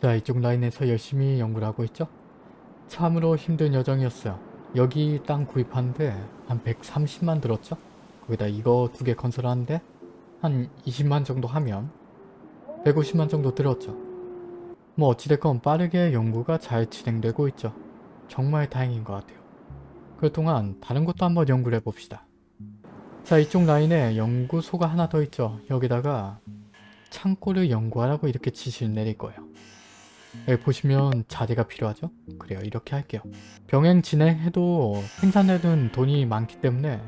자 이쪽 라인에서 열심히 연구를 하고 있죠. 참으로 힘든 여정이었어요. 여기 땅 구입하는데 한 130만 들었죠. 거기다 이거 두 개 건설하는데 한 20만 정도 하면 150만 정도 들었죠. 뭐 어찌됐건 빠르게 연구가 잘 진행되고 있죠. 정말 다행인 것 같아요. 그동안 다른 것도 한번 연구를 해봅시다. 자 이쪽 라인에 연구소가 하나 더 있죠. 여기다가 창고를 연구하라고 이렇게 지시를 내릴 거예요. 여기 보시면 자재가 필요하죠? 그래요 이렇게 할게요. 병행 진행해도 생산되는 돈이 많기 때문에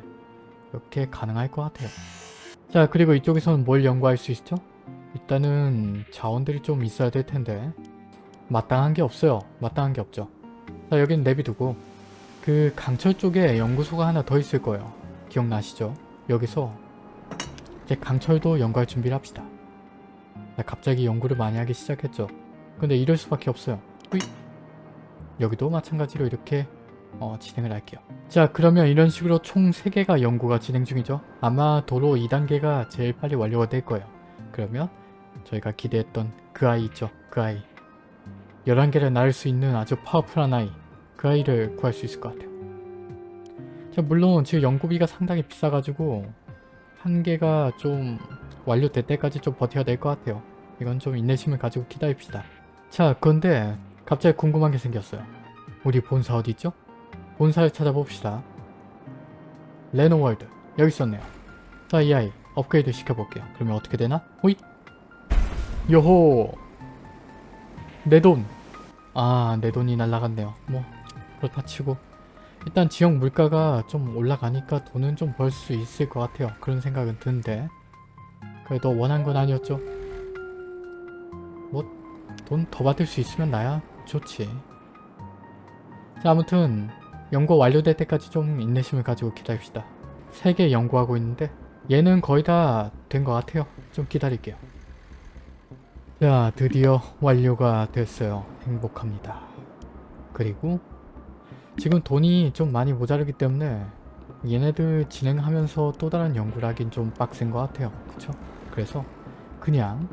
이렇게 가능할 것 같아요. 자 그리고 이쪽에서는 뭘 연구할 수 있죠? 일단은 자원들이 좀 있어야 될 텐데 마땅한 게 없어요. 마땅한 게 없죠. 자 여기는 내비두고 그 강철 쪽에 연구소가 하나 더 있을 거예요. 기억나시죠? 여기서 이제 강철도 연구할 준비를 합시다. 자, 갑자기 연구를 많이 하기 시작했죠. 근데 이럴 수밖에 없어요. 후이. 여기도 마찬가지로 이렇게 어, 진행을 할게요. 자 그러면 이런 식으로 총 3개가 연구가 진행 중이죠. 아마 도로 2단계가 제일 빨리 완료가 될 거예요. 그러면 저희가 기대했던 그 아이 있죠. 그 아이. 11개를 낳을 수 있는 아주 파워풀한 아이. 그 아이를 구할 수 있을 것 같아요. 자, 물론 지금 연구비가 상당히 비싸가지고 한 개가 좀 완료될 때까지 좀 버텨야 될 것 같아요. 이건 좀 인내심을 가지고 기다립시다. 자, 그런데 갑자기 궁금한 게 생겼어요. 우리 본사 어디 있죠? 본사를 찾아봅시다. 레노월드 여기 있었네요. 자, 이 아이 업그레이드 시켜볼게요. 그러면 어떻게 되나? 호잇! 요호! 내 돈! 아, 내 돈이 날라갔네요. 뭐 그렇다 치고 일단 지역 물가가 좀 올라가니까 돈은 좀 벌 수 있을 것 같아요. 그런 생각은 드는데 그래도 원한 건 아니었죠. 뭐돈더 받을 수 있으면 나야 좋지. 자 아무튼 연구 완료될 때까지 좀 인내심을 가지고 기다립시다. 3개 연구하고 있는데 얘는 거의 다 된 것 같아요. 좀 기다릴게요. 자 드디어 완료가 됐어요. 행복합니다. 그리고 지금 돈이 좀 많이 모자르기 때문에 얘네들 진행하면서 또 다른 연구를 하긴 좀 빡센 것 같아요. 그쵸? 그래서 그냥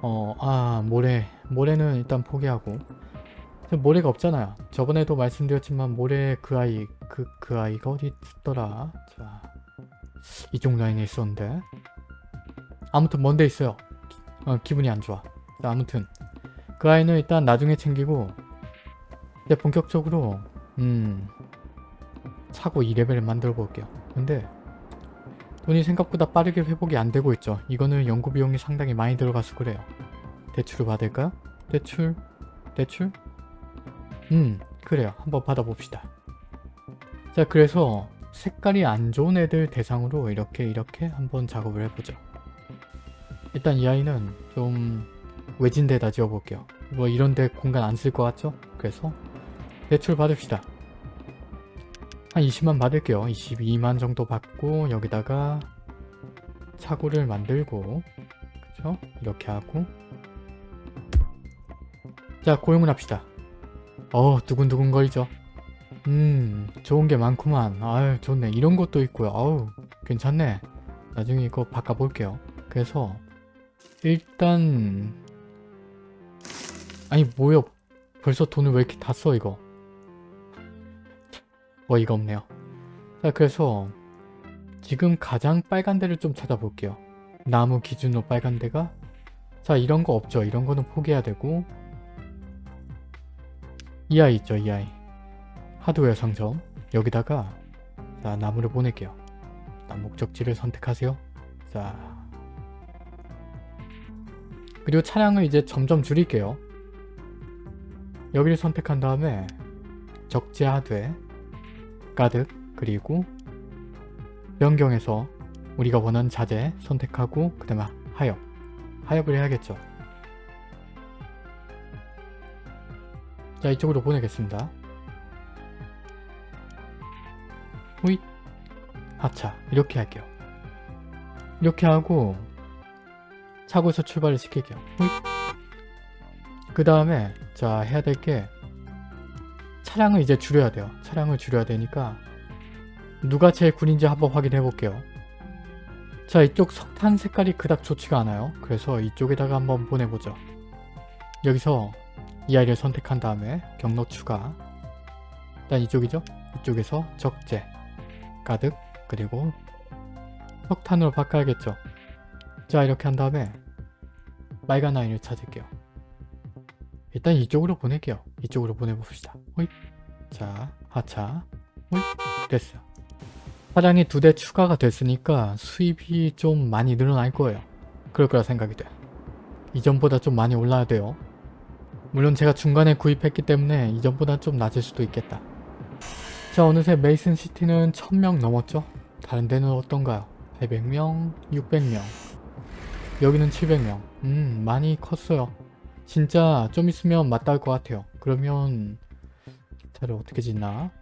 어, 아 모래 모래는 일단 포기하고 모래가 없잖아요. 저번에도 말씀드렸지만 모래 그 아이 그, 그 아이가 어디 있더라. 자 이쪽 라인에 있었는데 아무튼 먼데 있어요. 어, 기분이 안 좋아. 자, 아무튼 그 아이는 일단 나중에 챙기고 이제 본격적으로 음 차고 2레벨을 만들어 볼게요. 근데 돈이 생각보다 빠르게 회복이 안 되고 있죠. 이거는 연구 비용이 상당히 많이 들어가서 그래요. 대출을 받을까요? 대출? 대출? 음 그래요. 한번 받아봅시다. 자 그래서 색깔이 안 좋은 애들 대상으로 이렇게 이렇게 한번 작업을 해보죠. 일단 이 아이는 좀 외진 데다 지어볼게요. 뭐 이런 데 공간 안 쓸 것 같죠? 그래서 대출 받읍시다. 한 20만 받을게요. 22만 정도 받고 여기다가 차고를 만들고 그죠? 이렇게 하고 자 고용을 합시다. 어 두근두근 거리죠. 음 좋은 게 많구만. 아유 좋네. 이런 것도 있고요. 아우 괜찮네. 나중에 이거 바꿔볼게요. 그래서 일단 아니 뭐야 벌써 돈을 왜 이렇게 다 써 이거 어이가 없네요 자 그래서 지금 가장 빨간 데를 좀 찾아볼게요 나무 기준으로 빨간 데가 자 이런 거 없죠 이런 거는 포기해야 되고 이 아이 있죠 이 아이. 하드웨어 상점. 여기다가 자 나무를 보낼게요. 일단 목적지를 선택하세요. 자. 그리고 차량을 이제 점점 줄일게요. 여기를 선택한 다음에 적재하되 가득 그리고 변경해서 우리가 원하는 자재 선택하고 그 다음에 하엽 하엽을 해야겠죠. 자 이쪽으로 보내겠습니다. 호잇 하차 이렇게 할게요. 이렇게 하고 차고에서 출발을 시킬게요. 그 다음에 자 해야 될 게 차량을 이제 줄여야 돼요. 차량을 줄여야 되니까 누가 제일 군인지 한번 확인해 볼게요. 자 이쪽 석탄 색깔이 그닥 좋지가 않아요. 그래서 이쪽에다가 한번 보내보죠. 여기서 이 아이를 선택한 다음에 경로 추가. 일단 이쪽이죠? 이쪽에서 적재 가득 그리고 석탄으로 바꿔야겠죠? 자 이렇게 한 다음에 빨간 아이를 찾을게요. 일단 이쪽으로 보낼게요. 이쪽으로 보내봅시다. 호잇. 자 하차. 호잇. 됐어요. 차량이 두 대 추가가 됐으니까 수입이 좀 많이 늘어날 거예요. 그럴 거라 생각이 돼. 이전보다 좀 많이 올라야 돼요 물론 제가 중간에 구입했기 때문에 이전보다 좀 낮을 수도 있겠다. 자 어느새 메이슨 시티는 1000명 넘었죠? 다른 데는 어떤가요? 800명 600명. 여기는 700명. 음 많이 컸어요. 진짜 좀 있으면 맞닿을 것 같아요. 그러면 기차를 어떻게 짓나?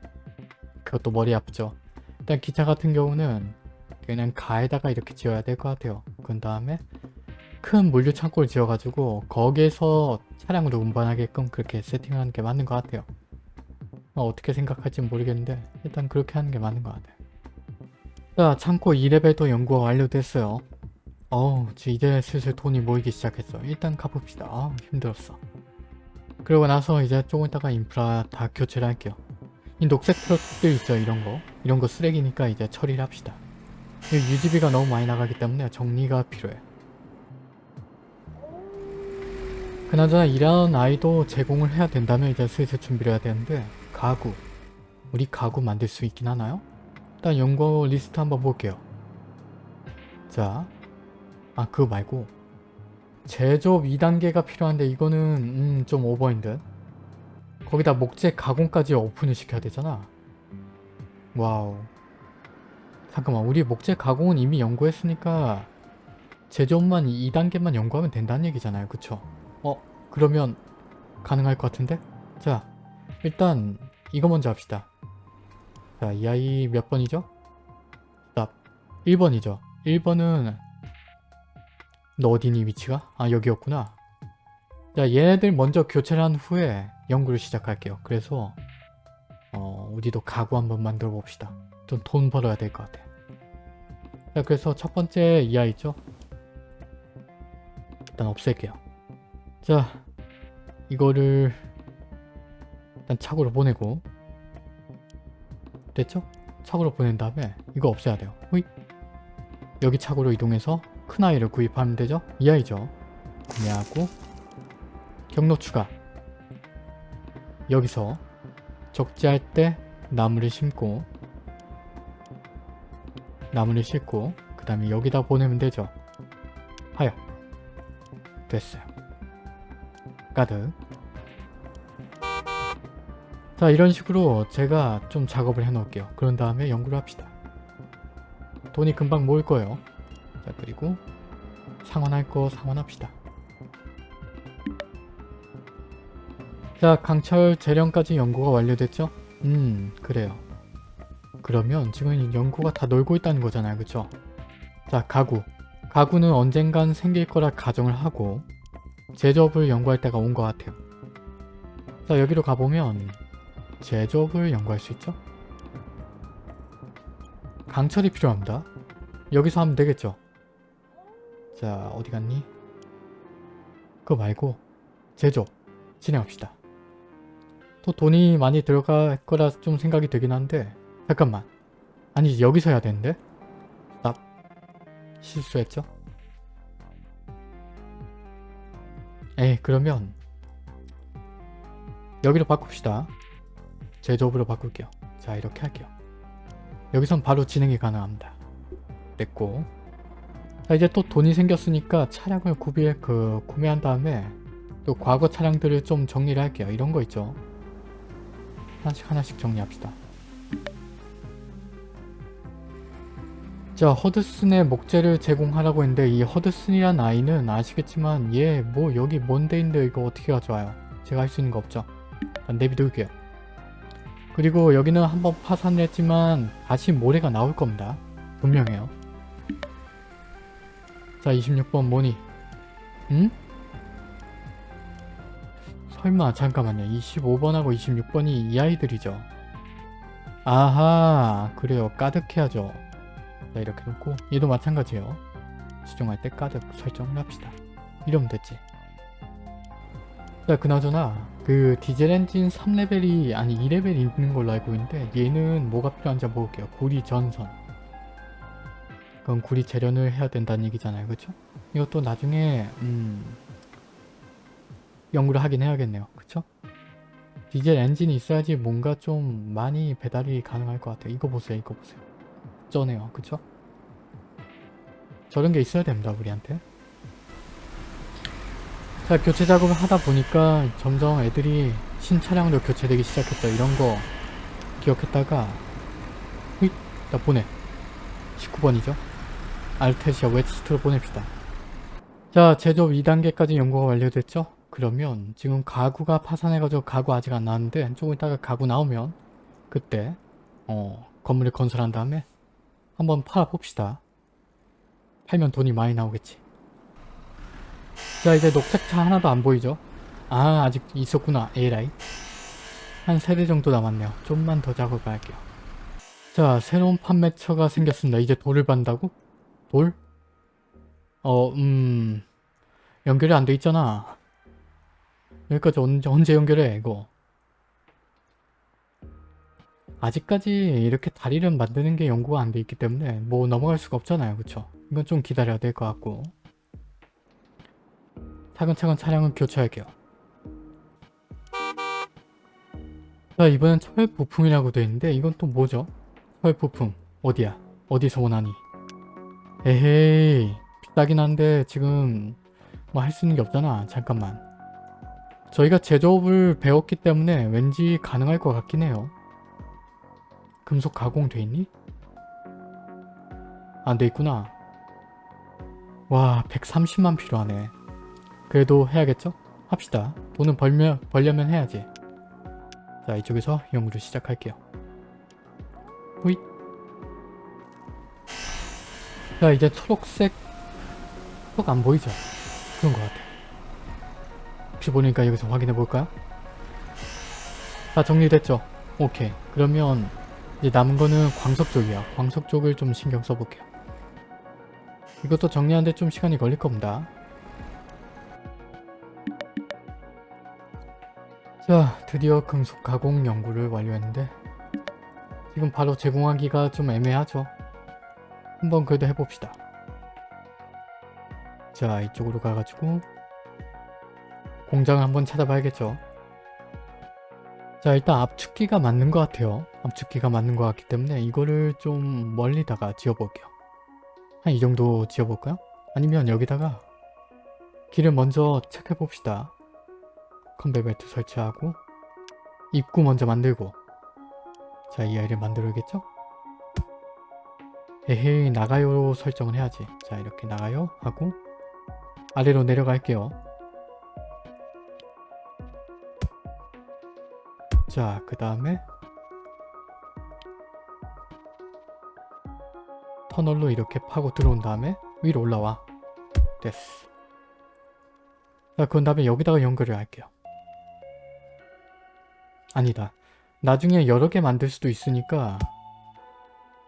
그것도 머리 아프죠? 일단 기차 같은 경우는 그냥 가에다가 이렇게 지어야 될 것 같아요. 그 다음에 큰 물류 창고를 지어가지고 거기에서 차량으로 운반하게끔 그렇게 세팅하는 게 맞는 것 같아요. 어, 어떻게 생각할지 모르겠는데 일단 그렇게 하는 게 맞는 것 같아요. 자 창고 2레벨도 연구가 완료됐어요. 어우 이제 슬슬 돈이 모이기 시작했어. 일단 가봅시다. 아 힘들었어. 그러고 나서 이제 조금 있다가 인프라 다 교체를 할게요. 이 녹색 트럭들 있죠 이런 거. 이런 거 쓰레기니까 이제 처리를 합시다. 유지비가 너무 많이 나가기 때문에 정리가 필요해 그나저나 이런 아이도 제공을 해야 된다면 이제 슬슬 준비를 해야 되는데 가구. 우리 가구 만들 수 있긴 하나요? 일단 연구 리스트 한번 볼게요. 자, 아 그거 말고. 제조업 2단계가 필요한데 이거는 음, 좀 오버인 듯 거기다 목재 가공까지 오픈을 시켜야 되잖아. 와우. 잠깐만 우리 목재 가공은 이미 연구했으니까 제조업만 2단계만 연구하면 된다는 얘기잖아요. 그쵸? 어 그러면 가능할 것 같은데? 자 일단 이거 먼저 합시다. 자이 아이 몇 번이죠? 답 1번이죠. 1번은 너 어디니 위치가? 아 여기였구나. 자 얘네들 먼저 교체를 한 후에 연구를 시작할게요. 그래서 어 우리도 가구 한번 만들어 봅시다. 좀 돈 벌어야 될 것 같아. 자 그래서 첫 번째 이 아이죠? 일단 없앨게요 자 이거를 일단 차고로 보내고. 됐죠? 차고로 보낸 다음에 이거 없애야 돼요. 호잇. 여기 차고로 이동해서 큰 아이를 구입하면 되죠? 이 아이죠? 구매하고. 경로 추가. 여기서 적재할 때 나무를 심고 나무를 심고 그 다음에 여기다 보내면 되죠? 하여. 됐어요 가득. 자 이런 식으로 제가 좀 작업을 해 놓을게요. 그런 다음에 연구를 합시다. 돈이 금방 모일 거예요. 자 그리고 상환할 거 상환합시다. 자 강철 재련까지 연구가 완료됐죠? 음 그래요. 그러면 지금 연구가 다 놀고 있다는 거잖아요. 그쵸? 자 가구. 가구는 언젠간 생길 거라 가정을 하고 제조업을 연구할 때가 온 것 같아요 자 여기로 가보면 제조업을 연구할 수 있죠? 강철이 필요합니다 여기서 하면 되겠죠? 자 어디 갔니? 그거 말고 제조업 진행합시다 또 돈이 많이 들어갈 거라 좀 생각이 되긴 한데 잠깐만 아니 여기서 해야 되는데? 나 실수했죠? 에이 그러면 여기로 바꿉시다. 제조업으로 바꿀게요. 자 이렇게 할게요. 여기선 바로 진행이 가능합니다. 됐고. 자 이제 또 돈이 생겼으니까 차량을 구비해 그 구매한 다음에 또 과거 차량들을 좀 정리를 할게요. 이런 거 있죠? 하나씩 하나씩 정리합시다. 자 허드슨의 목재를 제공하라고 했는데 이 허드슨이란 아이는 아시겠지만 얘 뭐 여기 뭔데인데 이거 어떻게 가져와요. 제가 할 수 있는 거 없죠. 일단 내비둘게요. 그리고 여기는 한번 파산을 했지만 다시 모래가 나올 겁니다. 분명해요. 자 26번 뭐니? 응? 설마 잠깐만요. 25번하고 26번이 이 아이들이죠. 아하 그래요. 가득해야죠. 자 이렇게 놓고 얘도 마찬가지예요. 수정할 때 가득 설정을 합시다. 이러면 됐지. 자 그나저나 그 디젤 엔진 3레벨이 아니 2레벨이 있는 걸로 알고 있는데 얘는 뭐가 필요한지 한번 볼게요. 구리 전선. 그건 구리 재련을 해야 된다는 얘기잖아요. 그쵸? 이것도 나중에 음 연구를 하긴 해야겠네요. 그쵸? 디젤 엔진이 있어야지 뭔가 좀 많이 배달이 가능할 것 같아요. 이거 보세요. 이거 보세요. 쩌네요. 그쵸? 저런 게 있어야 됩니다. 우리한테. 자 교체 작업을 하다 보니까 점점 애들이 신차량으로 교체되기 시작했죠. 이런 거 기억했다가 휘! 나 보내. 19번이죠. 알테시아 웨스트로 보냅시다. 자 제조업 2단계까지 연구가 완료됐죠. 그러면 지금 가구가 파산해가지고 가구 아직 안 나왔는데 조금 있다가 가구 나오면 그때 어 건물을 건설한 다음에 한번 팔아봅시다. 팔면 돈이 많이 나오겠지. 자 이제 녹색차 하나도 안 보이죠? 아 아직 있었구나 에라이 한 세대 정도 남았네요 좀만 더 작업을 할게요 자 새로운 판매처가 생겼습니다 이제 돌을 받는다고? 돌? 어 음 연결이 안 돼 있잖아 여기까지 언제, 언제 연결해 이거 아직까지 이렇게 다리를 만드는 게 연구가 안 돼 있기 때문에 뭐 넘어갈 수가 없잖아요 그쵸 이건 좀 기다려야 될 것 같고 차근차근 차량을 교체할게요. 자 이번엔 철 부품이라고 되어 있는데 이건 또 뭐죠? 철 부품 어디야? 어디서 원하니? 에헤이 비싸긴 한데 지금 뭐 할 수 있는 게 없잖아 잠깐만 저희가 제조업을 배웠기 때문에 왠지 가능할 것 같긴 해요 금속 가공 돼 있니? 안 돼 있구나 와 130만 필요하네 그래도 해야겠죠? 합시다. 돈은 벌면, 벌려면 해야지. 자 이쪽에서 연구를 시작할게요. 호잇 자 이제 초록색 톡안 보이죠? 그런 것 같아. 혹시 보니까 여기서 확인해 볼까요? 다 정리됐죠? 오케이. 그러면 이제 남은 거는 광석 쪽이야. 광석 쪽을 좀 신경 써볼게요. 이것도 정리하는데 좀 시간이 걸릴 겁니다. 자 드디어 금속 가공 연구를 완료했는데 지금 바로 제공하기가 좀 애매하죠 한번 그래도 해봅시다 자 이쪽으로 가가지고 공장을 한번 찾아봐야겠죠 자 일단 압축기가 맞는 것 같아요. 압축기가 맞는 것 같기 때문에 이거를 좀 멀리다가 지어볼게요. 한 이 정도 지어볼까요? 아니면 여기다가 길을 먼저 체크해봅시다. 컨베 벨트 설치하고 입구 먼저 만들고. 자 이 아이를 만들어야겠죠? 에헤이 나가요 설정을 해야지. 자 이렇게 나가요 하고 아래로 내려갈게요 자 그 다음에 터널로 이렇게 파고 들어온 다음에 위로 올라와 됐어 자 그런 다음에 여기다가 연결을 할게요 아니다. 나중에 여러 개 만들 수도 있으니까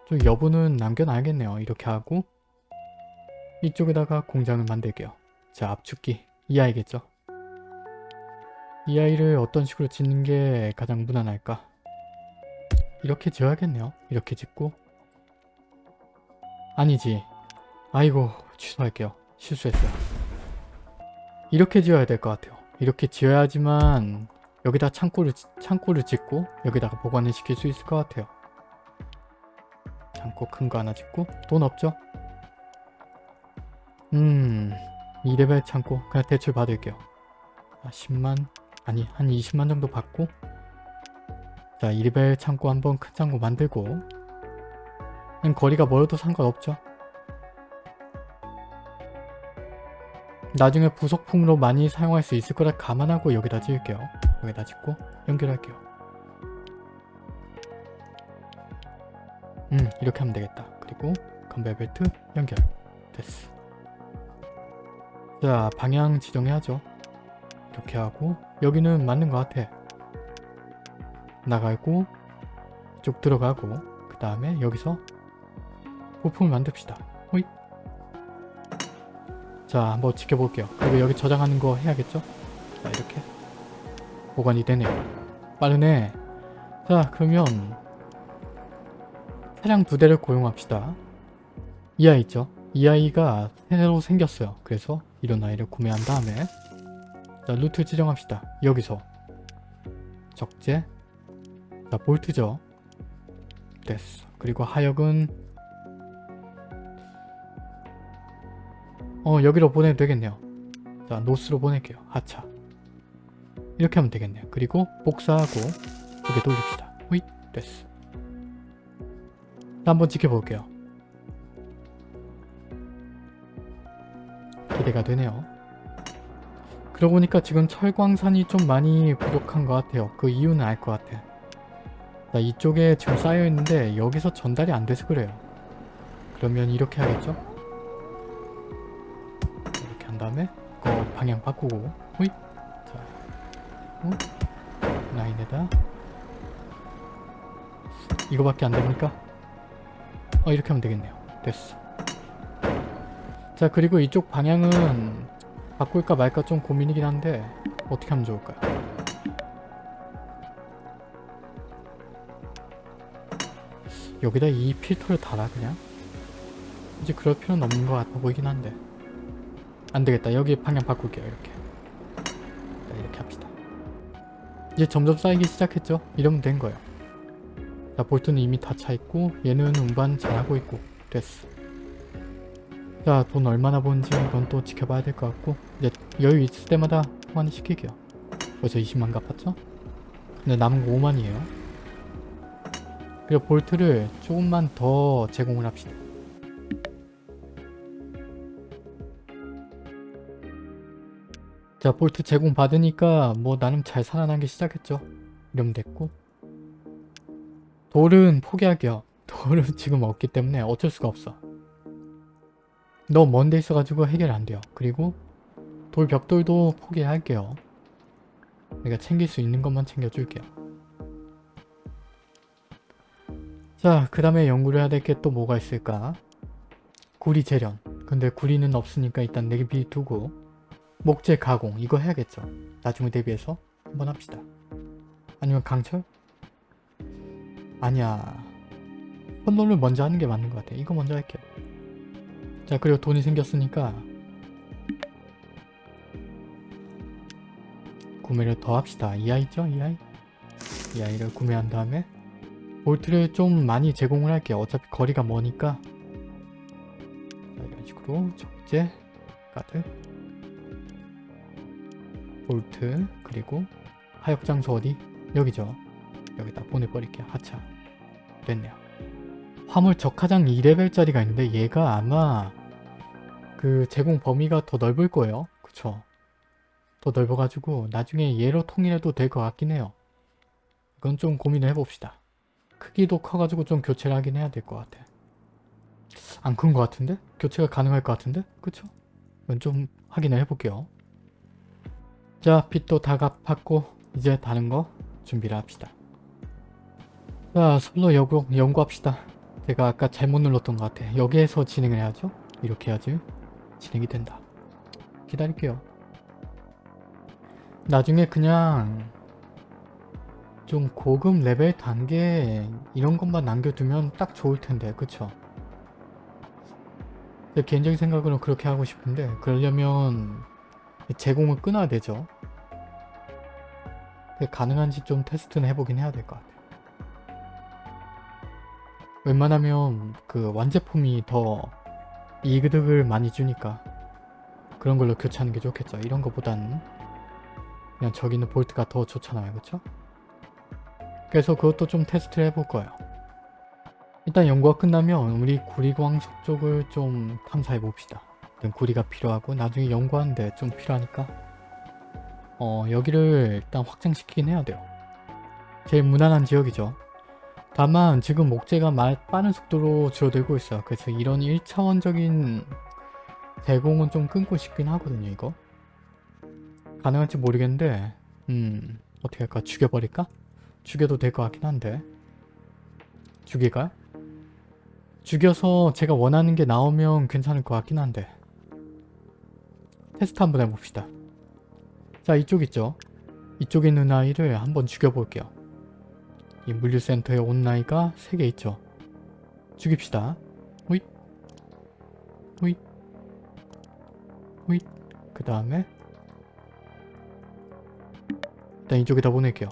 좀 여부는 남겨놔야겠네요. 이렇게 하고 이쪽에다가 공장을 만들게요. 자 압축기 이 아이겠죠. 이 아이를 어떤 식으로 짓는 게 가장 무난할까? 이렇게 지어야겠네요. 이렇게 짓고 아니지. 아이고 취소할게요. 실수했어요. 이렇게 지어야 될 것 같아요. 이렇게 지어야지만 여기다 창고를, 창고를 짓고 여기다가 보관을 시킬 수 있을 것 같아요. 창고 큰 거 하나 짓고 돈 없죠? 음... 2레벨 창고 그냥 대출 받을게요. 아, 10만 아니 한 20만 정도 받고 자 2레벨 창고 한번 큰 창고 만들고 거리가 멀어도 상관없죠. 나중에 부속품으로 많이 사용할 수 있을 거라 감안하고 여기다 지을게요. 여기다 짓고 연결할게요. 음 이렇게 하면 되겠다. 그리고 컨베어 벨트 연결. 됐어. 자 방향 지정해야죠. 이렇게 하고 여기는 맞는 것 같아. 나가고 쭉 들어가고 그 다음에 여기서 부품을 만듭시다. 호잇. 자 한번 지켜볼게요. 그리고 여기 저장하는 거 해야겠죠? 자 이렇게 보관이 되네요. 빠르네. 자 그러면 차량 두 대를 고용합시다. 이 아이 있죠? 이 아이가 새로 생겼어요. 그래서 이런 아이를 구매한 다음에 자 루트 지정합시다. 여기서 적재 자 볼트죠. 됐어. 그리고 하역은 어 여기로 보내도 되겠네요. 자 노스로 보낼게요. 하차 이렇게 하면 되겠네요. 그리고 복사하고 두 개 돌립시다. 호잇 됐어. 자, 한번 지켜볼게요. 기대가 되네요. 그러고 보니까 지금 철광산이 좀 많이 부족한 것 같아요. 그 이유는 알 것 같아. 자, 이쪽에 지금 쌓여있는데 여기서 전달이 안 돼서 그래요. 그러면 이렇게 하겠죠? 이렇게 한 다음에 그 방향 바꾸고 호잇 자, 어? 라인에다 이거밖에 안 됩니까? 어 이렇게 하면 되겠네요. 됐어. 자 그리고 이쪽 방향은 바꿀까 말까 좀 고민이긴 한데 어떻게 하면 좋을까요? 여기다 이 필터를 달아 그냥? 이제 그럴 필요는 없는 것 같아 보이긴 한데 안되겠다 여기 방향 바꿀게요 이렇게 자, 이렇게 합시다 이제 점점 쌓이기 시작했죠? 이러면 된 거예요 자 볼트는 이미 다 차있고 얘는 운반 잘하고 있고 됐어 자 돈 얼마나 버는지 이건 또 지켜봐야 될 것 같고 이제 여유 있을 때마다 통화는 시킬게요. 벌써 20만 갚았죠? 근데 남은 거 5만이에요. 그리고 볼트를 조금만 더 제공을 합시다. 자 볼트 제공 받으니까 뭐 나름 잘 살아나기 시작했죠. 이러면 됐고. 돌은 포기할게요. 돌은 지금 없기 때문에 어쩔 수가 없어 너무 먼데 있어가지고 해결 안 돼요. 그리고 돌 벽돌도 포기할게요. 내가 챙길 수 있는 것만 챙겨줄게요. 자 그 다음에 연구를 해야 될 게 또 뭐가 있을까? 구리 재련. 근데 구리는 없으니까 일단 내비 두고 목재 가공 이거 해야겠죠. 나중에 대비해서 한번 합시다. 아니면 강철? 아니야. 혼돈을 먼저 하는 게 맞는 것 같아. 이거 먼저 할게요 자 그리고 돈이 생겼으니까 구매를 더 합시다 이 아이죠 이 아이 이 아이를 구매한 다음에 볼트를 좀 많이 제공을 할게요 어차피 거리가 머니까 자, 이런 식으로 적재 가드 볼트 그리고 하역 장소 어디? 여기죠. 여기다 보내버릴게요. 하차. 됐네요. 화물 적하장 2레벨짜리가 있는데 얘가 아마 그 제공 범위가 더 넓을 거예요. 그쵸? 더 넓어가지고 나중에 얘로 통일해도 될 것 같긴 해요. 이건 좀 고민을 해봅시다. 크기도 커가지고 좀 교체를 하긴 해야 될 것 같아. 안 큰 것 같은데? 교체가 가능할 것 같은데? 그쵸? 이건 좀 확인을 해볼게요. 자 빚도 다 갚았고 이제 다른 거 준비를 합시다 자 솔로 연구, 연구합시다 제가 아까 잘못 눌렀던 것 같아. 여기에서 진행을 해야죠? 이렇게 해야지 진행이 된다. 기다릴게요. 나중에 그냥 좀 고급 레벨 단계 이런 것만 남겨두면 딱 좋을 텐데 그쵸? 제 개인적인 생각으로 그렇게 하고 싶은데 그러려면 제공을 끊어야 되죠. 가능한지 좀 테스트는 해보긴 해야 될 것 같아요. 웬만하면 그 완제품이 더 이득을 많이 주니까 그런 걸로 교체하는 게 좋겠죠. 이런 것보다는 그냥 저기 있는 볼트가 더 좋잖아요. 그쵸? 그래서 그것도 좀 테스트를 해볼 거예요. 일단 연구가 끝나면 우리 구리광석 쪽을 좀 탐사해 봅시다. 구리가 필요하고 나중에 연구하는데 좀 필요하니까 어, 여기를 일단 확장시키긴 해야 돼요. 제일 무난한 지역이죠. 다만 지금 목재가 말 빠른 속도로 줄어들고 있어요. 그래서 이런 1차원적인 대공은 좀 끊고 싶긴 하거든요. 이거 가능할지 모르겠는데 음 어떻게 할까? 죽여버릴까? 죽여도 될 것 같긴 한데 죽일까? 죽여서 제가 원하는 게 나오면 괜찮을 것 같긴 한데 테스트 한번 해봅시다. 자 이쪽 있죠 이쪽에 있는 아이를 한번 죽여볼게요. 이 물류센터에 온 아이가 3개 있죠. 죽입시다. 호잇 호잇 호잇 그 다음에 일단 이쪽에다 보낼게요.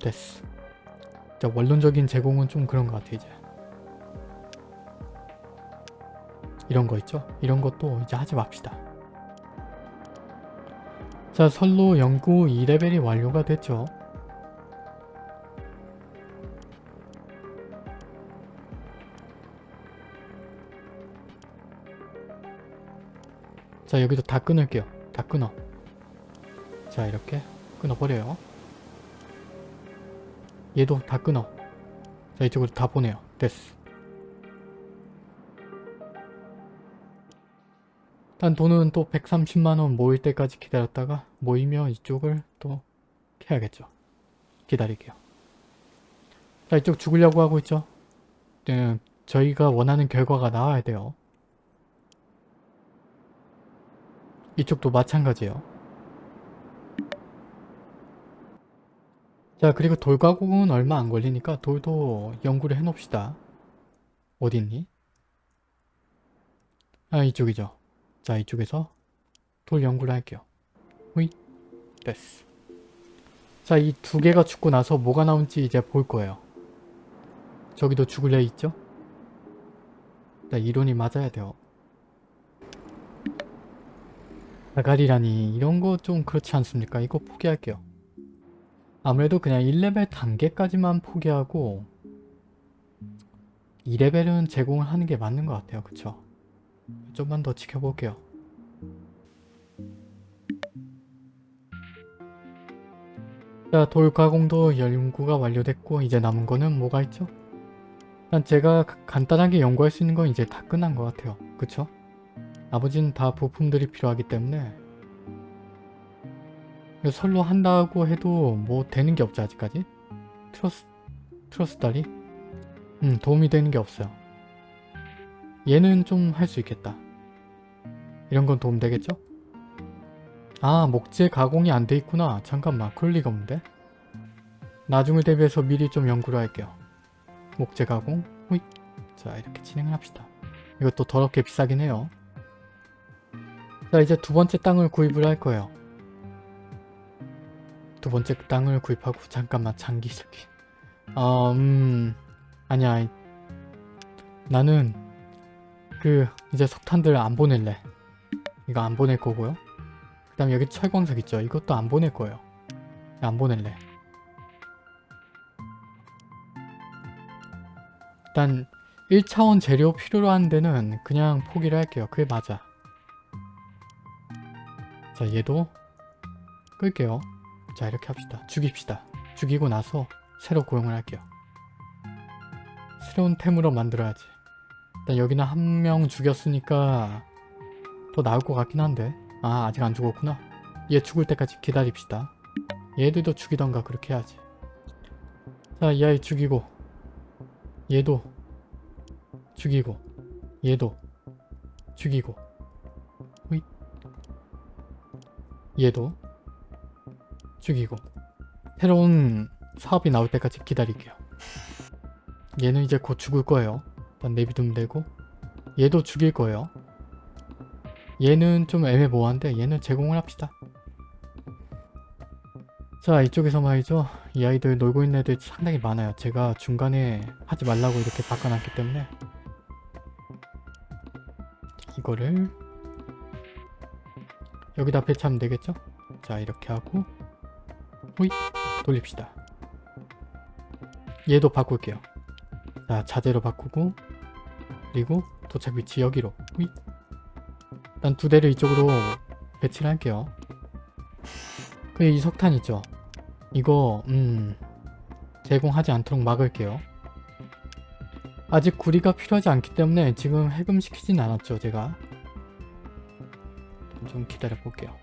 됐어. 자 원론적인 제공은 좀 그런 것 같아 이제. 이런 거 있죠? 이런 것도 이제 하지 맙시다. 자 선로 연구 2레벨이 완료가 됐죠. 자 여기도 다 끊을게요. 다 끊어. 자 이렇게 끊어버려요. 얘도 다 끊어. 자 이쪽으로 다 보내요. 됐어. 일단 돈은 또 130만원 모일 때까지 기다렸다가 모이면 이쪽을 또 캐야겠죠. 기다릴게요. 자 이쪽 죽으려고 하고 있죠. 네, 저희가 원하는 결과가 나와야 돼요. 이쪽도 마찬가지예요. 자 그리고 돌 가공은 얼마 안 걸리니까 돌도 연구를 해놓읍시다. 어딨니? 아 이쪽이죠. 자 이쪽에서 돌 연구를 할게요. 후이 됐어. 자이 두 개가 죽고 나서 뭐가 나올지 이제 볼 거예요. 저기도 죽을 애 있죠? 자 이론이 맞아야 돼요. 자갈이라니 이런 거 좀 그렇지 않습니까? 이거 포기할게요. 아무래도 그냥 1레벨 단계까지만 포기하고 2레벨은 제공을 하는 게 맞는 것 같아요. 그쵸? 좀만 더 지켜볼게요. 자, 돌 가공도 연구가 완료됐고 이제 남은 거는 뭐가 있죠? 일단 제가 간단하게 연구할 수 있는 건 이제 다 끝난 것 같아요. 그쵸? 나머지는 다 부품들이 필요하기 때문에 설로 한다고 해도 뭐 되는 게 없죠 아직까지 트러스 트러스 다리 음 도움이 되는 게 없어요 얘는 좀 할 수 있겠다. 이런 건 도움 되겠죠? 아 목재 가공이 안 돼 있구나. 잠깐만 그럴 리가 없는데? 나중을 대비해서 미리 좀 연구를 할게요. 목재 가공? 호잇. 자 이렇게 진행을 합시다. 이것도 더럽게 비싸긴 해요. 자 이제 두 번째 땅을 구입을 할 거예요. 두 번째 땅을 구입하고 잠깐만 장기적인 어, 음. 아니야. 나는 그 이제 석탄들 안 보낼래. 이거 안 보낼 거고요. 그 다음 여기 철광석 있죠. 이것도 안 보낼 거예요. 안 보낼래. 일단 1차원 재료 필요로 하는 데는 그냥 포기를 할게요. 그게 맞아. 자 얘도 끌게요. 자 이렇게 합시다. 죽입시다. 죽이고 나서 새로 고용을 할게요. 새로운 템으로 만들어야지 일단 여기는 한 명 죽였으니까 더 나을 것 같긴 한데. 아 아직 안 죽었구나. 얘 죽을 때까지 기다립시다. 얘들도 죽이던가 그렇게 해야지. 자이 아이 죽이고. 얘도 죽이고. 얘도 죽이고. 얘도 죽이고. 새로운 사업이 나올 때까지 기다릴게요. 얘는 이제 곧 죽을 거예요. 일단 내비두면 되고 얘도 죽일 거예요. 얘는 좀 애매모호한데 얘는 제공을 합시다. 자 이쪽에서 말이죠. 이 아이들 놀고 있는 애들 상당히 많아요. 제가 중간에 하지 말라고 이렇게 바꿔놨기 때문에 이거를 여기다 배치하면 되겠죠? 자 이렇게 하고 호잇 돌립시다. 얘도 바꿀게요. 자 자재로 바꾸고 그리고 도착 위치 여기로 호잇 일단 두 대를 이쪽으로 배치를 할게요. 그이 석탄 있죠? 이거 음 제공하지 않도록 막을게요. 아직 구리가 필요하지 않기 때문에 지금 해금시키진 않았죠 제가 좀 기다려 볼게요.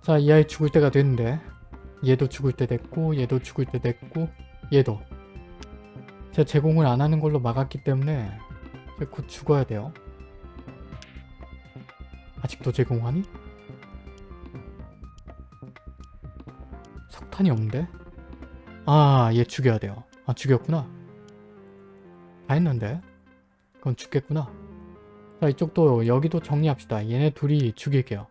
자, 이 아이 죽을 때가 됐는데 얘도 죽을 때 됐고 얘도 죽을 때 됐고 얘도 제가 제공을 안 하는 걸로 막았기 때문에 곧 죽어야 돼요. 아직도 제공하니? 석탄이 없는데? 아, 얘 죽여야 돼요. 아, 죽였구나. 다 했는데? 그건 죽겠구나. 자, 이쪽도 여기도 정리합시다. 얘네 둘이 죽일게요.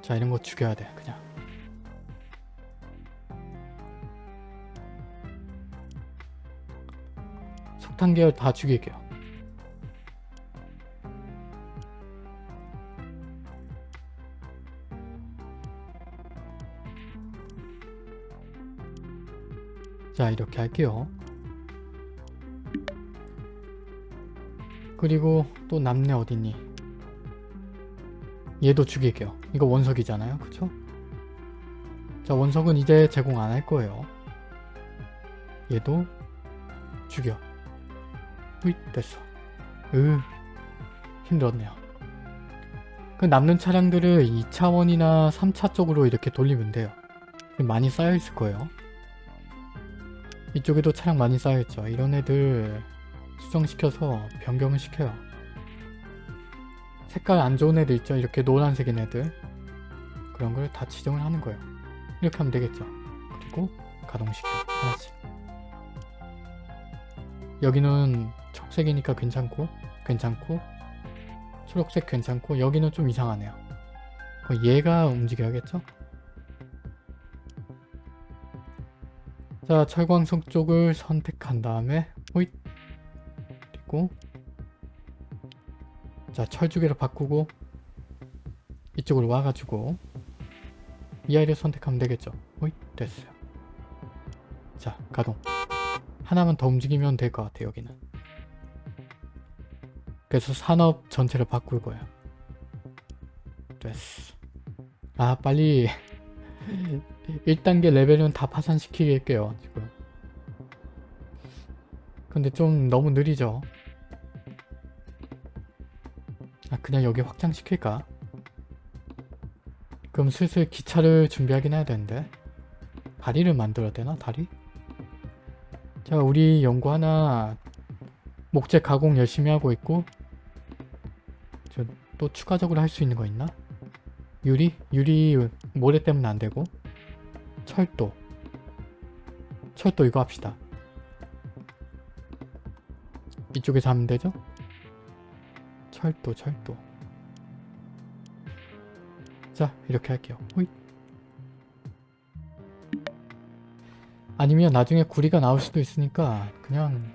자, 이런 거 죽여야 돼, 그냥. 석탄 계열 다 죽일게요. 자 이렇게 할게요. 그리고 또 남네 어딨니? 얘도 죽일게요. 이거 원석이잖아요. 그쵸? 자 원석은 이제 제공 안 할 거예요. 얘도 죽여. 으이 됐어. 으 힘들었네요. 그 남는 차량들을 2차원이나 3차 쪽으로 이렇게 돌리면 돼요. 많이 쌓여있을 거예요. 이쪽에도 차량 많이 쌓여있죠. 이런 애들 수정시켜서 변경을 시켜요. 색깔 안 좋은 애들 있죠. 이렇게 노란색인 애들 그런 걸 다 지정을 하는 거예요. 이렇게 하면 되겠죠. 그리고 가동시켜 하나씩. 여기는 청색이니까 괜찮고 괜찮고 초록색 괜찮고 여기는 좀 이상하네요. 얘가 움직여야겠죠? 자 철광석 쪽을 선택한 다음에 호잇! 그리고 자 철주개로 바꾸고 이쪽으로 와가지고 이 아이를 선택하면 되겠죠? 호잇! 됐어요. 자 가동. 하나만 더 움직이면 될 것 같아요 여기는 그래서 산업 전체를 바꿀 거예요. 됐어. 아 빨리. 1단계 레벨은 다 파산시키겠게요 지금. 근데 좀 너무 느리죠? 아 그냥 여기 확장시킬까? 그럼 슬슬 기차를 준비하긴 해야 되는데. 다리를 만들어야 되나 다리? 자 우리 연구 하나. 목재 가공 열심히 하고 있고 저 또 추가적으로 할 수 있는 거 있나? 유리? 유리 모래 때문에 안 되고 철도 철도 이거 합시다 이쪽에서 하면 되죠? 철도 철도 자 이렇게 할게요 호잇. 아니면 나중에 구리가 나올 수도 있으니까 그냥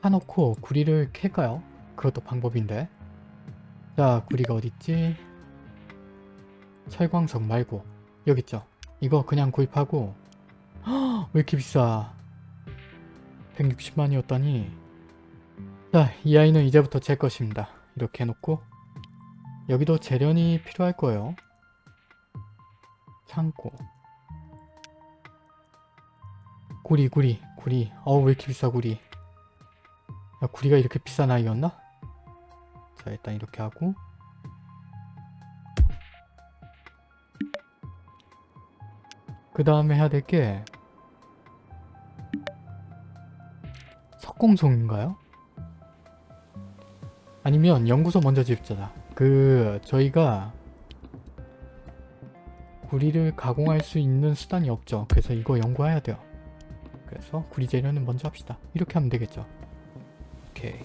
사놓고 구리를 캘까요? 그것도 방법인데. 자 구리가 어딨지? 철광석 말고. 여기 있죠? 이거 그냥 구입하고. 허, 왜 이렇게 비싸? 160만이었다니. 자이 아이는 이제부터 제 것입니다. 이렇게 해놓고. 여기도 재련이 필요할 거예요. 창고. 구리 구리 구리. 어우 왜 이렇게 비싸 구리? 야 구리가 이렇게 비싼 아이였나? 자 일단 이렇게 하고. 그 다음에 해야 될 게 석공송인가요? 아니면 연구소 먼저 짓자 그 저희가 구리를 가공할 수 있는 수단이 없죠. 그래서 이거 연구해야 돼요. 그래서 구리 재료는 먼저 합시다. 이렇게 하면 되겠죠. 오케이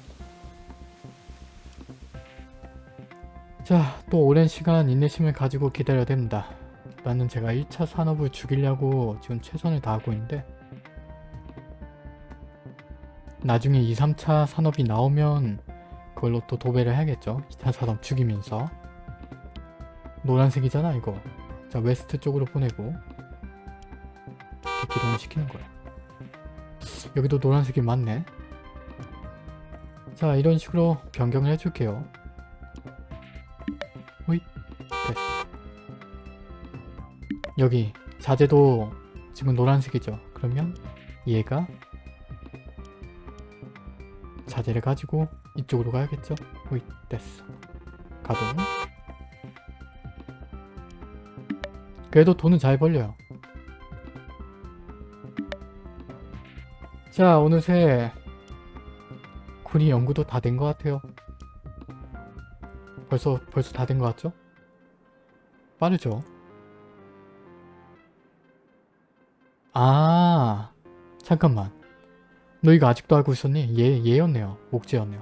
자 또 오랜 시간 인내심을 가지고 기다려야 됩니다. 나는 제가 1차 산업을 죽이려고 지금 최선을 다하고 있는데 나중에 2, 3차 산업이 나오면 그걸로 또 도배를 해야겠죠? 2차 산업 죽이면서. 노란색이잖아 이거. 자 west 쪽으로 보내고 기동을 시키는 거야. 여기도 노란색이 많네. 자 이런 식으로 변경을 해줄게요 여기 자재도 지금 노란색이죠 그러면 얘가 자재를 가지고 이쪽으로 가야겠죠 호잇 됐어 가동 그래도 돈은 잘 벌려요 자 어느새 덕분이 연구도 다 된 것 같아요. 벌써 벌써 다 된 것 같죠? 빠르죠? 아 잠깐만 너 이거 아직도 알고 있었니? 얘, 얘였네요. 목재였네요.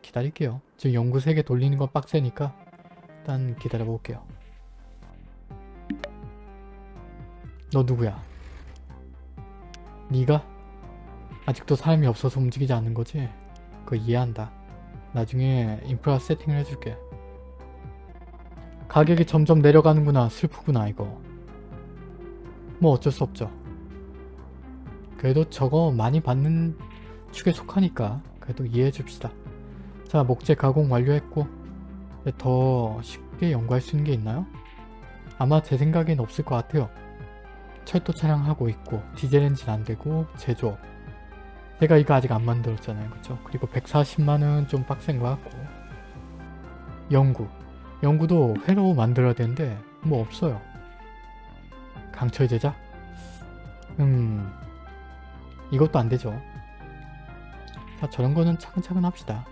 기다릴게요. 지금 연구 3개 돌리는 건 빡세니까 일단 기다려볼게요. 너 누구야? 네가 아직도 사람이 없어서 움직이지 않는 거지? 그거 이해한다. 나중에 인프라 세팅을 해줄게. 가격이 점점 내려가는구나. 슬프구나 이거. 뭐 어쩔 수 없죠. 그래도 저거 많이 받는 축에 속하니까 그래도 이해해 줍시다. 자 목재 가공 완료했고 더 쉽게 연구할 수 있는 게 있나요? 아마 제 생각엔 없을 것 같아요. 철도 차량 하고 있고 디젤 엔진 안되고 제조업 제가 이거 아직 안 만들었잖아요 그쵸? 그리고 140만은 좀 빡센 것 같고 연구 연구도 회로 만들어야 되는데 뭐 없어요 강철 제작? 음 이것도 안되죠. 자 저런 거는 차근차근 합시다.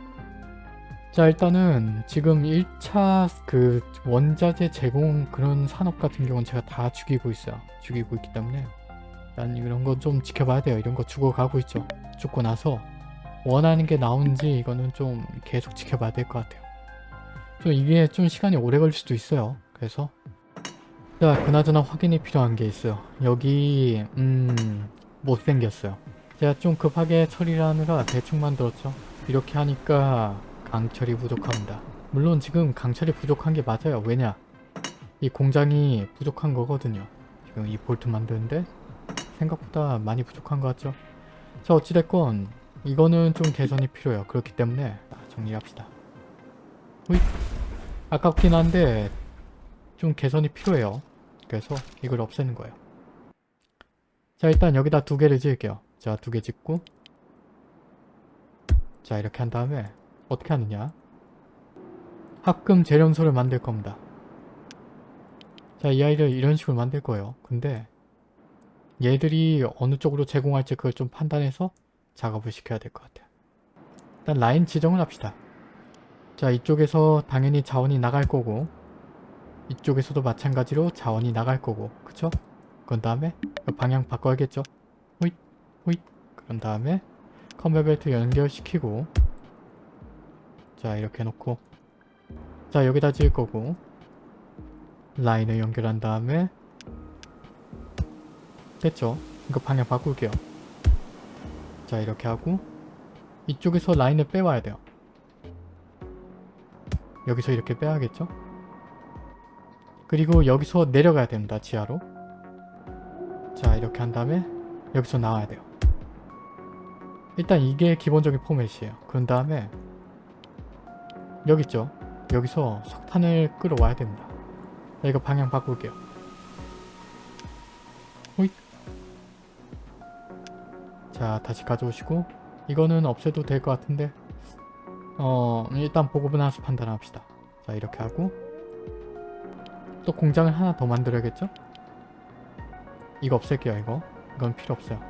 자 일단은 지금 1차 그 원자재 제공 그런 산업 같은 경우는 제가 다 죽이고 있어요. 죽이고 있기 때문에. 난 이런 거 좀 지켜봐야 돼요. 이런 거 죽어가고 있죠. 죽고 나서 원하는 게 나오는지 이거는 좀 계속 지켜봐야 될 것 같아요. 좀 이게 좀 시간이 오래 걸릴 수도 있어요. 그래서. 자 그나저나 확인이 필요한 게 있어요. 여기 음 못생겼어요 제가 좀 급하게 처리를 하느라 대충 만들었죠 이렇게 하니까 강철이 부족합니다. 물론 지금 강철이 부족한 게 맞아요. 왜냐? 이 공장이 부족한 거거든요. 지금 이 볼트 만드는데 생각보다 많이 부족한 것 같죠? 자 어찌됐건 이거는 좀 개선이 필요해요. 그렇기 때문에 정리합시다. 호잇. 아깝긴 한데 좀 개선이 필요해요. 그래서 이걸 없애는 거예요. 자 일단 여기다 두 개를 지을게요. 자 두 개 짓고 자 이렇게 한 다음에 어떻게 하느냐 합금 재련소를 만들 겁니다. 자, 이 아이를 이런 식으로 만들 거예요. 근데 얘들이 어느 쪽으로 제공할지 그걸 좀 판단해서 작업을 시켜야 될 것 같아요. 일단 라인 지정을 합시다. 자, 이쪽에서 당연히 자원이 나갈 거고 이쪽에서도 마찬가지로 자원이 나갈 거고 그쵸? 그런 다음에 방향 바꿔야겠죠? 호잇 호잇. 그런 다음에 컨베 벨트 연결시키고. 자 이렇게 해놓고. 자 여기다 지을 거고. 라인을 연결한 다음에. 됐죠? 이거 방향 바꿀게요. 자 이렇게 하고. 이쪽에서 라인을 빼와야 돼요. 여기서 이렇게 빼야겠죠? 그리고 여기서 내려가야 됩니다 지하로 자 이렇게 한 다음에 여기서 나와야 돼요 일단 이게 기본적인 포맷이에요 그런 다음에 여기 있죠? 여기서 석탄을 끌어와야 됩니다. 자, 이거 방향 바꿀게요. 호잇. 자, 다시 가져오시고 이거는 없애도 될 것 같은데 어 일단 보급은 하나서 판단합시다. 자, 이렇게 하고 또 공장을 하나 더 만들어야겠죠? 이거 없앨게요, 이거. 이건 필요 없어요.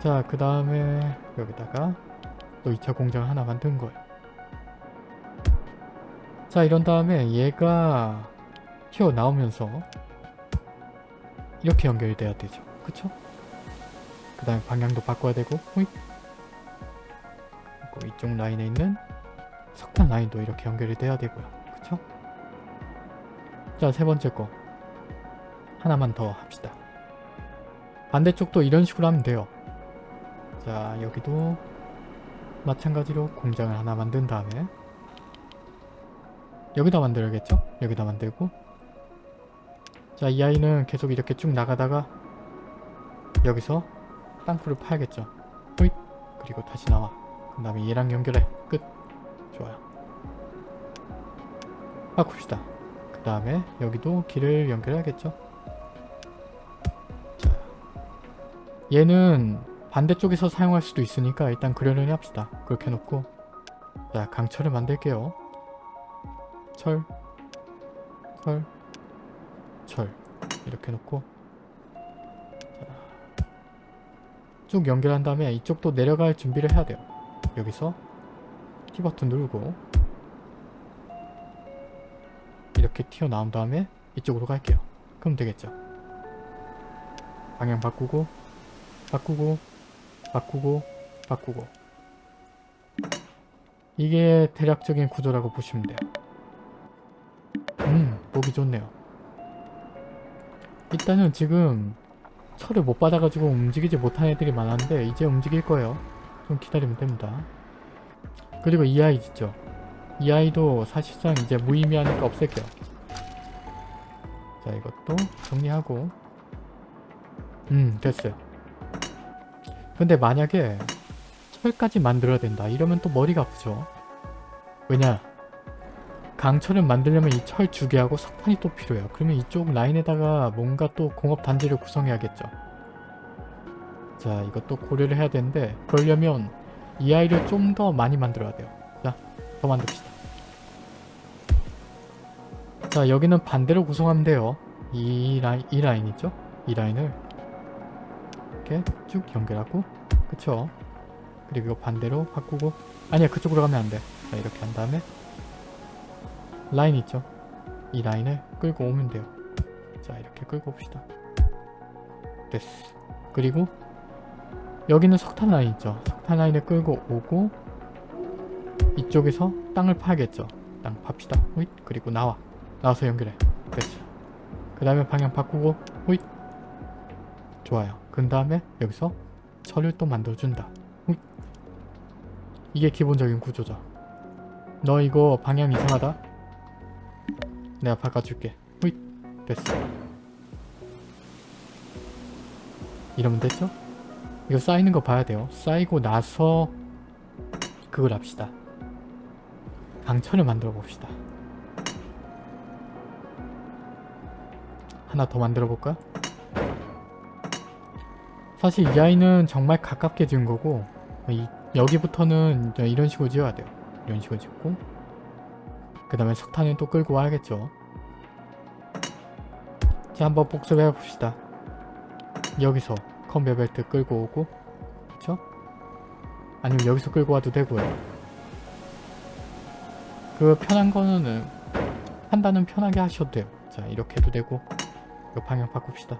자, 그 다음에 여기다가 또 2차 공장을 하나 만든 거예요. 자 이런 다음에 얘가 튀어나오면서 이렇게 연결이 돼야 되죠 그쵸? 그 다음에 방향도 바꿔야 되고 그리고 이쪽 라인에 있는 석탄 라인도 이렇게 연결이 돼야 되고요 그쵸? 자 세 번째 거 하나만 더 합시다. 반대쪽도 이런 식으로 하면 돼요. 자 여기도 마찬가지로 공장을 하나 만든 다음에 여기다 만들어야겠죠? 여기다 만들고. 자 이 아이는 계속 이렇게 쭉 나가다가 여기서 땅굴을 파야겠죠? 호잇! 그리고 다시 나와. 그 다음에 얘랑 연결해. 끝. 좋아요. 바꿉시다. 그 다음에 여기도 길을 연결해야겠죠 얘는 반대쪽에서 사용할 수도 있으니까 일단 그려내리 합시다. 그렇게 해놓고. 자 강철을 만들게요. 철, 철, 철. 이렇게 놓고. 쭉 연결한 다음에 이쪽도 내려갈 준비를 해야 돼요. 여기서 T 버튼 누르고. 이렇게 튀어나온 다음에 이쪽으로 갈게요. 그럼 되겠죠. 방향 바꾸고 바꾸고 바꾸고 바꾸고 이게 대략적인 구조라고 보시면 돼요. 음 보기 좋네요. 일단은 지금 철을 못 받아가지고 움직이지 못한 애들이 많았는데 이제 움직일 거예요. 좀 기다리면 됩니다. 그리고 이 아이 있죠. 이 아이도 사실상 이제 무의미하니까 없앨게요. 자 이것도 정리하고 음 됐어요. 근데 만약에 철까지 만들어야 된다 이러면 또 머리가 아프죠. 왜냐 강철을 만들려면 이 철 두 개하고 석탄이 또 필요해요. 그러면 이쪽 라인에다가 뭔가 또 공업 단지를 구성해야겠죠. 자 이것도 고려를 해야 되는데 그러려면 이 아이를 좀 더 많이 만들어야 돼요. 자 더 만듭시다. 자 여기는 반대로 구성하면 돼요. 이 라인 이 라인 있죠? 이 라인을 이렇게 쭉 연결하고 그쵸? 그리고 이거 반대로 바꾸고 아니야 그쪽으로 가면 안 돼. 자 이렇게 한 다음에 라인 있죠? 이 라인을 끌고 오면 돼요. 자 이렇게 끌고 옵시다. 됐어. 그리고 여기는 석탄 라인 있죠? 석탄 라인을 끌고 오고 이쪽에서 땅을 파야겠죠? 땅 팝시다. 호잇 그리고 나와. 나와서 연결해. 됐어. 그 다음에 방향 바꾸고 호잇 좋아요. 그 다음에 여기서 철을 또 만들어준다. 호잇 이게 기본적인 구조죠. 너 이거 방향 이상하다? 내가 바꿔줄게. 호잇 됐어. 이러면 됐죠? 이거 쌓이는 거 봐야 돼요. 쌓이고 나서 그걸 합시다. 강철을 만들어 봅시다. 하나 더 만들어 볼까? 사실 이 아이는 정말 가깝게 지은 거고 이, 여기부터는 이런 식으로 지어야 돼요. 이런 식으로 짓고 그 다음에 석탄을 또 끌고 와야겠죠. 자 한번 복습해 봅시다. 여기서 컨베어 벨트 끌고 오고 그쵸? 아니면 여기서 끌고 와도 되고요. 그 편한 거는 판단은 편하게 하셔도 돼요. 자 이렇게 해도 되고 이 방향 바꿉시다.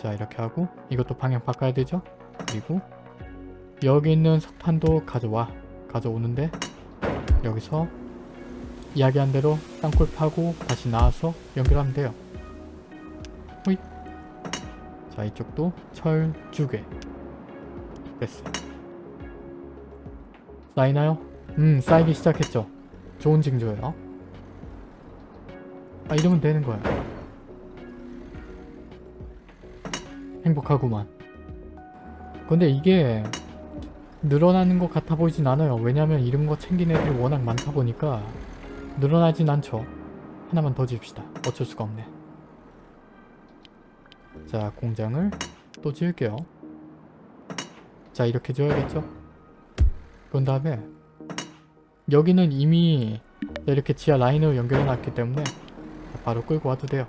자 이렇게 하고 이것도 방향 바꿔야 되죠? 그리고 여기 있는 석탄도 가져와 가져오는데 여기서 이야기한 대로 땅굴 파고 다시 나와서 연결하면 돼요. 호잇 자 이쪽도 철 두개 됐어. 쌓이나요? 음 쌓이기 시작했죠. 좋은 징조예요. 아 이러면 되는 거야. 행복하구만. 근데 이게 늘어나는 것 같아 보이진 않아요. 왜냐면 이런 거 챙긴 애들이 워낙 많다 보니까 늘어나진 않죠. 하나만 더 지읍시다. 어쩔 수가 없네. 자 공장을 또 지을게요. 자 이렇게 지어야겠죠? 그런 다음에 여기는 이미 이렇게 지하 라인으로 연결해 놨기 때문에 바로 끌고 와도 돼요.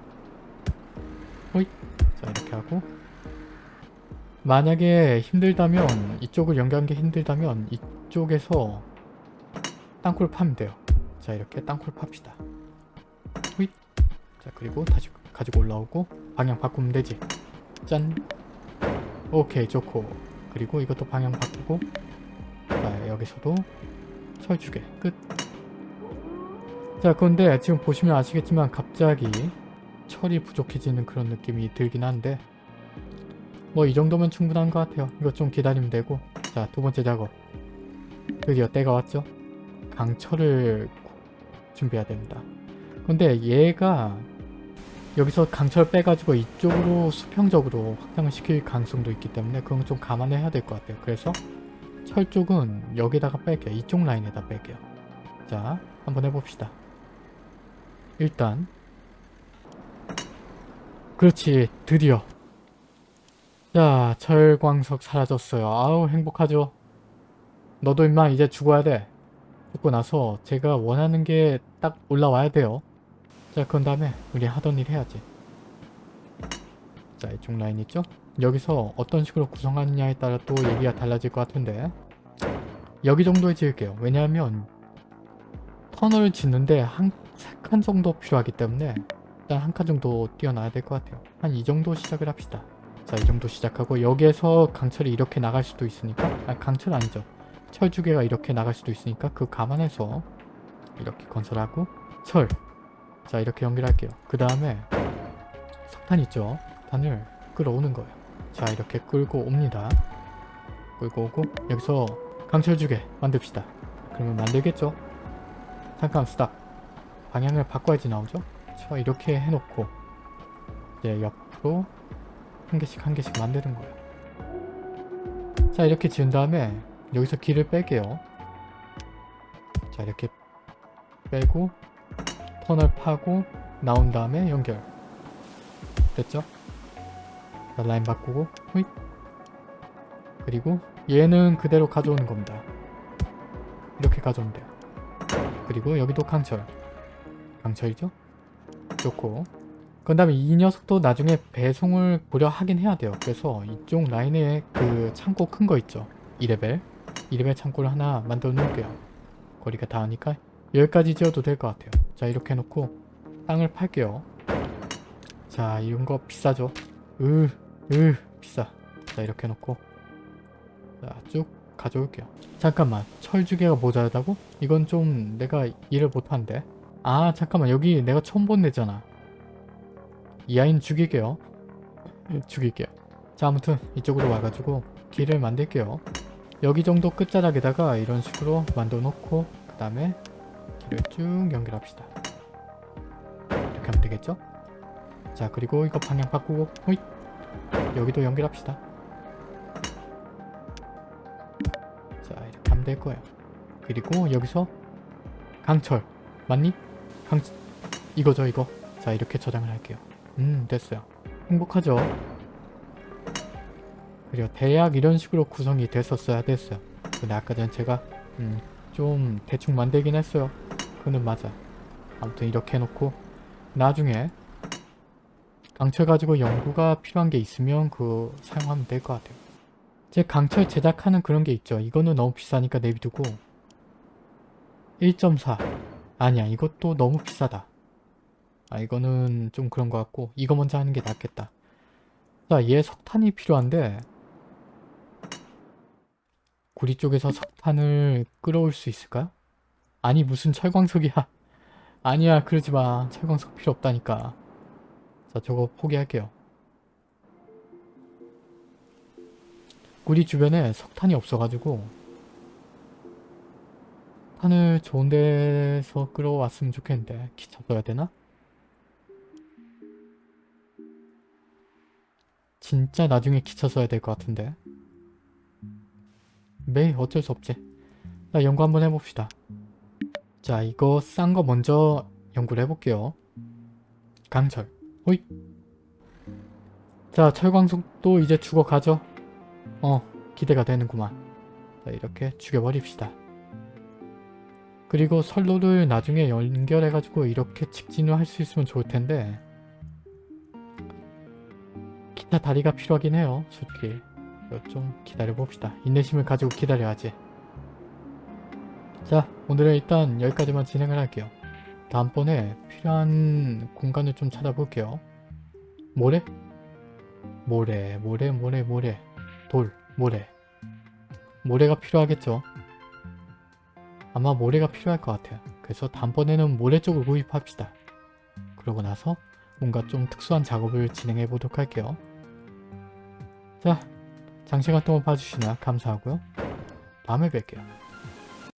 호잇 자 이렇게 하고 만약에 힘들다면 이쪽을 연결하는 게 힘들다면 이쪽에서 땅굴 파면 돼요. 자 이렇게 땅굴 팝시다. 휘. 자 그리고 다시 가지고 올라오고 방향 바꾸면 되지. 짠. 오케이 좋고 그리고 이것도 방향 바꾸고 자 여기서도 철주개 끝. 자 그런데 지금 보시면 아시겠지만 갑자기 철이 부족해지는 그런 느낌이 들긴 한데 뭐 이 정도면 충분한 것 같아요. 이거 좀 기다리면 되고 자 두 번째 작업 드디어 때가 왔죠. 강철을 준비해야 됩니다. 근데 얘가 여기서 강철 빼가지고 이쪽으로 수평적으로 확장을 시킬 가능성도 있기 때문에 그건 좀 감안해야 될 것 같아요. 그래서 철 쪽은 여기다가 뺄게요. 이쪽 라인에다 뺄게요. 자 한번 해봅시다. 일단 그렇지 드디어 자 철광석 사라졌어요. 아우 행복하죠. 너도 임마 이제 죽어야 돼. 죽고 나서 제가 원하는 게 딱 올라와야 돼요. 자 그런 다음에 우리 하던 일 해야지. 자 이쪽 라인 있죠? 여기서 어떤 식으로 구성하느냐에 따라 또 얘기가 달라질 것 같은데 여기 정도에 지을게요. 왜냐하면 터널을 짓는데 한 칸 정도 필요하기 때문에 일단 한 칸 정도 띄어놔야 될 것 같아요. 한 이 정도 시작을 합시다. 자, 이 정도 시작하고 여기에서 강철이 이렇게 나갈 수도 있으니까 아, 강철 아니죠. 철주개가 이렇게 나갈 수도 있으니까 그 감안해서 이렇게 건설하고 철. 자, 이렇게 연결할게요. 그 다음에 석탄 있죠? 석탄을 끌어오는 거예요. 자, 이렇게 끌고 옵니다. 끌고 오고 여기서 강철주개 만듭시다. 그러면 만들겠죠? 잠깐 스탑. 방향을 바꿔야지 나오죠? 자, 이렇게 해놓고 이제 옆으로 한 개씩 한 개씩 만드는 거예요. 자, 이렇게 지은 다음에 여기서 길을 뺄게요. 자, 이렇게 빼고 터널 파고 나온 다음에 연결. 됐죠? 자, 라인 바꾸고 후잇. 그리고 얘는 그대로 가져오는 겁니다. 이렇게 가져오면 돼요. 그리고 여기도 강철. 강철이죠? 좋고 그 다음에 이 녀석도 나중에 배송을 보려 하긴 해야 돼요. 그래서 이쪽 라인에 그 창고 큰 거 있죠. 2레벨. 2레벨 창고를 하나 만들어 놓을게요. 거리가 닿으니까 여기까지 지어도 될 것 같아요. 자 이렇게 해놓고 땅을 팔게요. 자 이런 거 비싸죠. 으, 으 비싸. 자 이렇게 해놓고 자쭉 가져올게요. 잠깐만 철주개가 모자라다고? 이건 좀 내가 이해를 못한데. 아 잠깐만 여기 내가 처음 본 데잖아. 이 아이는 죽일게요. 죽일게요. 자 아무튼 이쪽으로 와가지고 길을 만들게요. 여기 정도 끝자락에다가 이런 식으로 만들어 놓고 그 다음에 길을 쭉 연결합시다. 이렇게 하면 되겠죠? 자 그리고 이거 방향 바꾸고 호잇 여기도 연결합시다. 자 이렇게 하면 될 거예요. 그리고 여기서 강철 맞니? 강 이거죠 이거. 자 이렇게 저장을 할게요. 음 됐어요. 행복하죠? 그리고 대략 이런 식으로 구성이 됐었어야 됐어요. 근데 아까 전 제가 음, 좀 대충 만들긴 했어요. 그는 맞아. 아무튼 이렇게 해놓고 나중에 강철 가지고 연구가 필요한 게 있으면 그 사용하면 될 것 같아요. 제 강철 제작하는 그런 게 있죠. 이거는 너무 비싸니까 내비두고 1.4 아니야 이것도 너무 비싸다. 아 이거는 좀 그런 것 같고 이거 먼저 하는 게 낫겠다. 자 얘 석탄이 필요한데 구리 쪽에서 석탄을 끌어올 수 있을까요? 아니 무슨 철광석이야. 아니야 그러지 마. 철광석 필요 없다니까. 자 저거 포기할게요. 구리 주변에 석탄이 없어가지고 탄을 좋은 데서 끌어왔으면 좋겠는데 기차 써야 되나? 진짜 나중에 기차 써야 될 것 같은데. 매일 어쩔 수 없지. 자 연구 한번 해봅시다. 자 이거 싼 거 먼저 연구를 해볼게요. 강철. 호잇 자 철광석도 이제 죽어가죠? 어 기대가 되는구만. 자 이렇게 죽여버립시다. 그리고 선로를 나중에 연결해가지고 이렇게 직진을 할 수 있으면 좋을 텐데 기타 다리가 필요하긴 해요. 솔직히 좀 기다려봅시다. 인내심을 가지고 기다려야지. 자 오늘은 일단 여기까지만 진행을 할게요. 다음번에 필요한 공간을 좀 찾아볼게요. 모래? 모래 모래 모래 모래. 돌 모래. 모래가 필요하겠죠? 아마 모래가 필요할 것 같아요. 그래서 다음번에는 모래 쪽을 구입합시다. 그러고 나서 뭔가 좀 특수한 작업을 진행해 보도록 할게요 자 장시간 동안 봐주시나 감사하고요. 다음에 뵐게요